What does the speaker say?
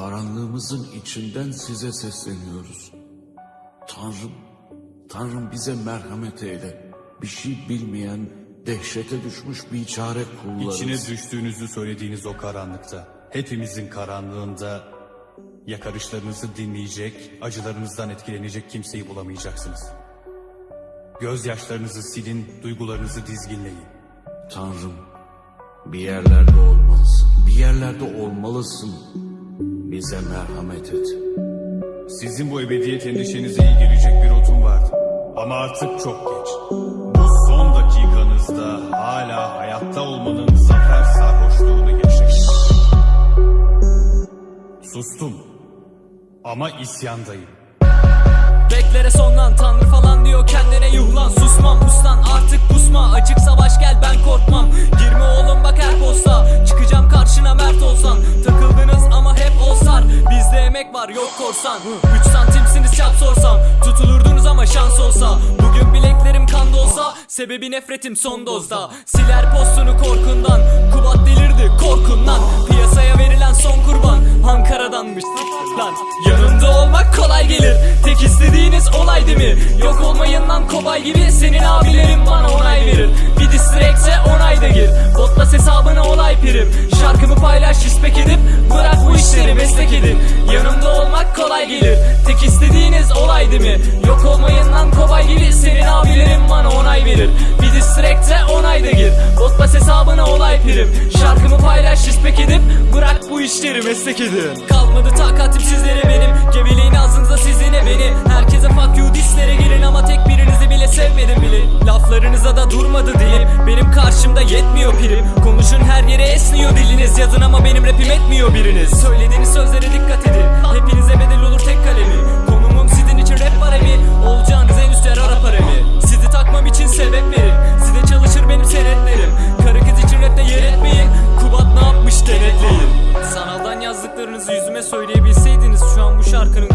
Karanlığımızın içinden size sesleniyoruz. Tanrım, Tanrım bize merhamet eyle. Bir şey bilmeyen, dehşete düşmüş bir çare kullarız. İçine düştüğünüzü söylediğiniz o karanlıkta, hepimizin karanlığında yakarışlarınızı dinleyecek, acılarınızdan etkilenecek kimseyi bulamayacaksınız. Gözyaşlarınızı silin, duygularınızı dizginleyin. Tanrım, bir yerlerde olmalısın. Bir yerlerde olmalısın. Bize merhamet et. Sizin bu ebediyet endişenize iyi gelecek bir otum vardı. Ama artık çok geç. Bu son dakikanızda hala hayatta olmanın zafer sarhoşluğunu yaşayın. Sustum. Ama isyandayım. Beklere sonlan tanrı falan diyor kendine yuhlan Susmam yok korsan. 3 santimsiniz çap sorsam. Tutulurdunuz ama şans olsa. Bugün bileklerim kan dolsa Sebebi nefretim son dozda. Siler postunu korkundan. Kubat delirdi korkundan. Piyasaya verilen son kurban Ankara'danmış. Lan Yanımda olmak kolay gelir. Tek istediğiniz olay değil mi? Yok olmayın lan kobay gibi. Senin abilerin bana onay verir. Bir distrekse onayda gir. Botlas hesabına olay prim Şarkımı paylaş respek edip kolay gelir. Tek istediğiniz olay değil mi? Yok olmayın lan kobay gibi Senin abilerin bana onay verir. Bir distrekse onayda gir. Botlas hesabına olay prim Şarkımı paylaş respek edip Bırak bu işleri meslek edin. Kalmadı takatim sizlere benim. Geveleyin ağzınıza sizine beni. Herkese fuck you dislere girin Ama tek birinizi bile sevmedim bilin Laflarınıza da durmadı dilim. Benim karşımda yetmiyor prim Konuşun her yere esniyor diliniz. Yazın ama benim rapim etmiyor biriniz. Söylediğiniz sözlere dikkat edin. Hepinize yüzüme söyleyebilseydiniz Şu an bu şarkının